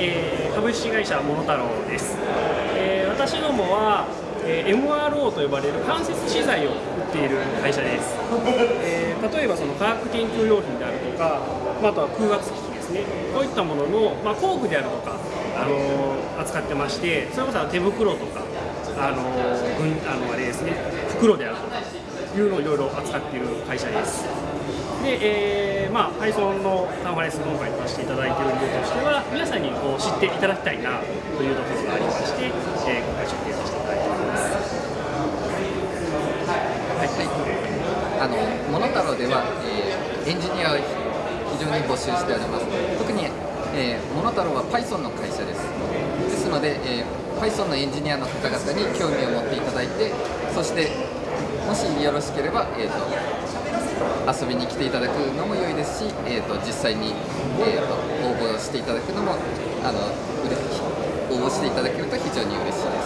えー、株式会社モノタロウです、えー、私どもは、えー、MRO と呼ばれる間接資材を売っている会社です、えー、例えばその科学研究用品であるとか、まあ、あとは空圧機器ですね。こういったものの、まあ、工具であるとか、あの、扱ってましてそれこそ手袋とかあのー、あのあれですね袋であるとかいうのをいろいろ扱っている会社です。で、えーまあ、Python のカンファレンス今回させていただいている理由として知っていただきたいなというところがありまして、えー、今回出展させていただいております。はい、はい、あのモノタロウでは、えー、エンジニアを非常に募集しております。特に、えー、モノタロウは Python の会社です。ですので、えー、Python のエンジニアの方々に興味を持っていただいてそしてもしよろしければ、えーと、遊びに来ていただくのも良いですし、えーと、実際に、えーと、応募していただくのもあの応募していただけると非常に嬉しいで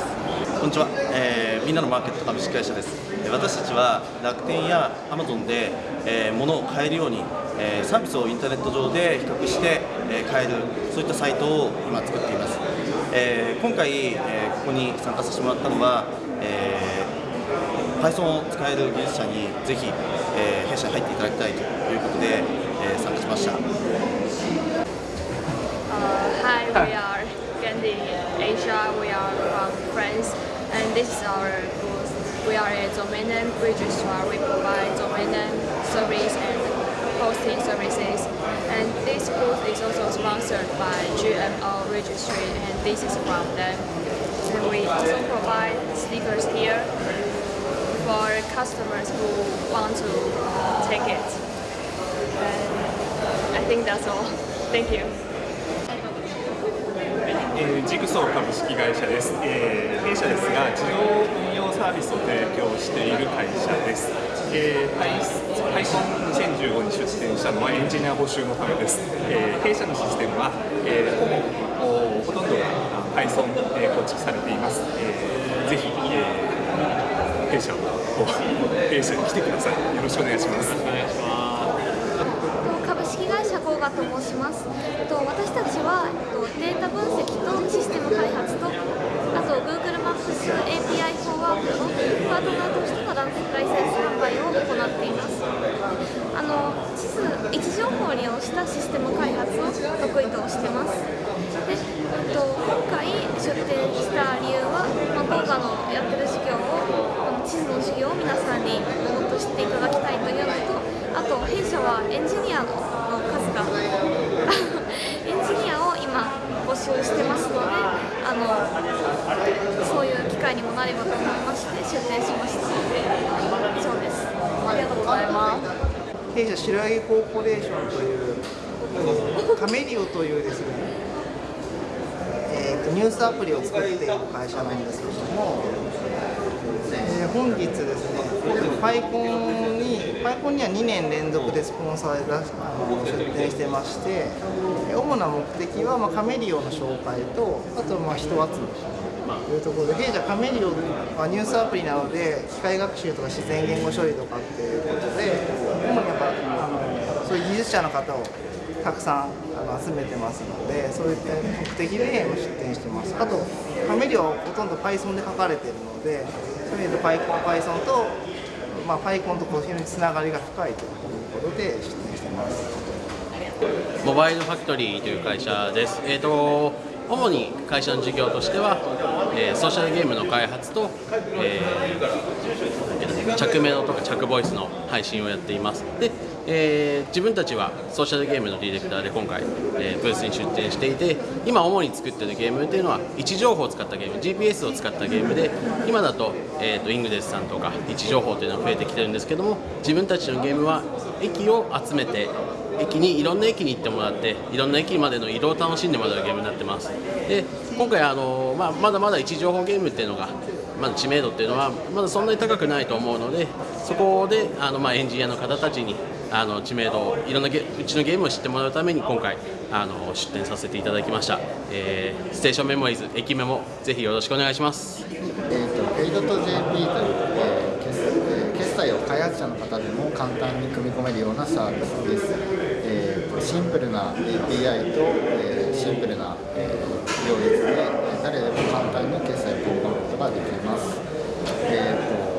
す。こんにちは、えー、みんなのマーケット株式会社です。私たちは楽天やアマゾンで、えー、物を買えるように、えー、サービスをインターネット上で比較して、えー、買えるそういったサイトを今作っています、えー、今回、えー、ここに参加させてもらったのは、えー Python を使える技術者にぜひ、えー、弊社に入っていただきたいということで、えー、参加しました。Uh, hi, we are Gandhi Asia. We are from France, and this is our booth. We are a domain name registrar. We provide domain name service and hosting services. And this booth is also sponsored by GMO Registry, and this is from them. And we also provide stickers here for customers who want to take it. And I think that's all. Thank you. えー、ジグソー株式会社です、えー、弊社ですが自動運用サービスを提供している会社です、えー、Python2015 に出展したのはエンジニア募集のためです、えー、弊社のシステムは、えー、ほぼほとんどが Python で構築されています、えー、ぜひ、えー弊社をこう弊社に来てください。よろしくお願いします。株式会社コーガと申します。と私たちはデータ分析とシステム開発とあと Google Maps API フォーワークのパートナーとしてのランライセンス販売を行っています。あの地図位置情報を利用したシステム開発を得意としてます。で、えっと、今回出展した理由は、まあ、コーガのやってる事業を地図の授業を皆さんにもっていただきたいというのとあと弊社はエンジニアの数が エンジニアを今募集してますのであのそういう機会にもなればと思いまして出展しました。以上です。ありがとうございます。弊社白柳コーポレーションというカメリオというですねえーとニュースアプリを作っている会社なんですけれどもえー、本日ですね、パイコンに、パイコンには2年連続でスポンサーであの出展してまして、主な目的は、まあ、カメリオの紹介と、あとまあ人集めというところで、弊社カメリオはニュースアプリなので、機械学習とか自然言語処理とかっていうことで、主にやっぱあのそういう技術者の方をたくさんあの集めてますので、そういった目的で出展してます。あと、カメリオはほとんど Python で書かれているので、とりあえず Python と、まあ、ファイコンと非常につながりが深いということで出展していますモバイルファクトリーという会社です。えーと主に会社の事業としては、えー、ソーシャルゲームの開発と、えー、着メロとか着ボイスの配信をやっています。でえー、自分たちはソーシャルゲームのディレクターで今回、えー、ブースに出展していて今主に作ってるゲームっていうのは位置情報を使ったゲーム GPS を使ったゲームで今だと,、えーと、イングデスさんとか位置情報というのが増えてきてるんですけども自分たちのゲームは駅を集めて駅にいろんな駅に行ってもらっていろんな駅までの移動を楽しんでもらうゲームになってますで今回あの、まあ、まだまだ位置情報ゲームっていうのがまだ知名度っていうのはまだそんなに高くないと思うのでそこであの、まあ、エンジニアの方たちにあの知名度をいろんなゲうちのゲームを知ってもらうために今回あの出展させていただきました、えー、ステーションメモリーズ駅メモぜひよろしくお願いします。えーと、ペイドと JP という、えー、決済を開発者の方でも簡単に組み込めるようなサービスです、えーシンプルな API と、えーシンプルな、えー行列で誰でも簡単に決済を組み込むことができます、えーと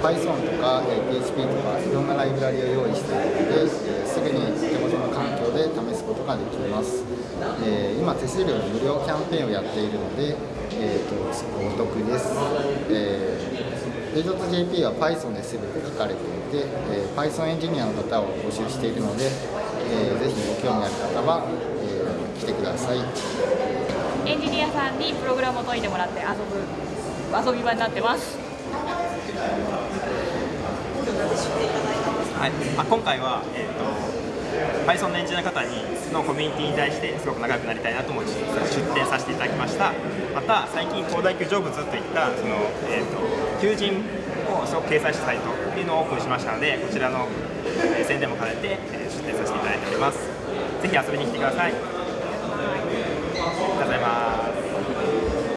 Python とか、PHP とかいろんなライブラリを用意しているので、えーすぐに手元の環境で試すことができます、えー今手数料の無料キャンペーンをやっているので、えーとお得です、えー、J.jp は Python で全て書かれていて、えー Python エンジニアの方を募集しているので、えーぜひご興味ある方は、えー来てくださいエンジニアさんにプログラムを解いてもらって遊ぶ遊び場になってます。はい、あ今回は、えー、と Python のエンジニアの方にのコミュニティに対してすごく仲良くなりたいなと思って出展させていただきました。また最近東大級成仏といったその、えー、と求人をすごく掲載したサイトっていうのをオープンしましたのでこちらの、え宣伝も兼ねて、え出展させていただいております。ぜひ遊びに来てください。ございます。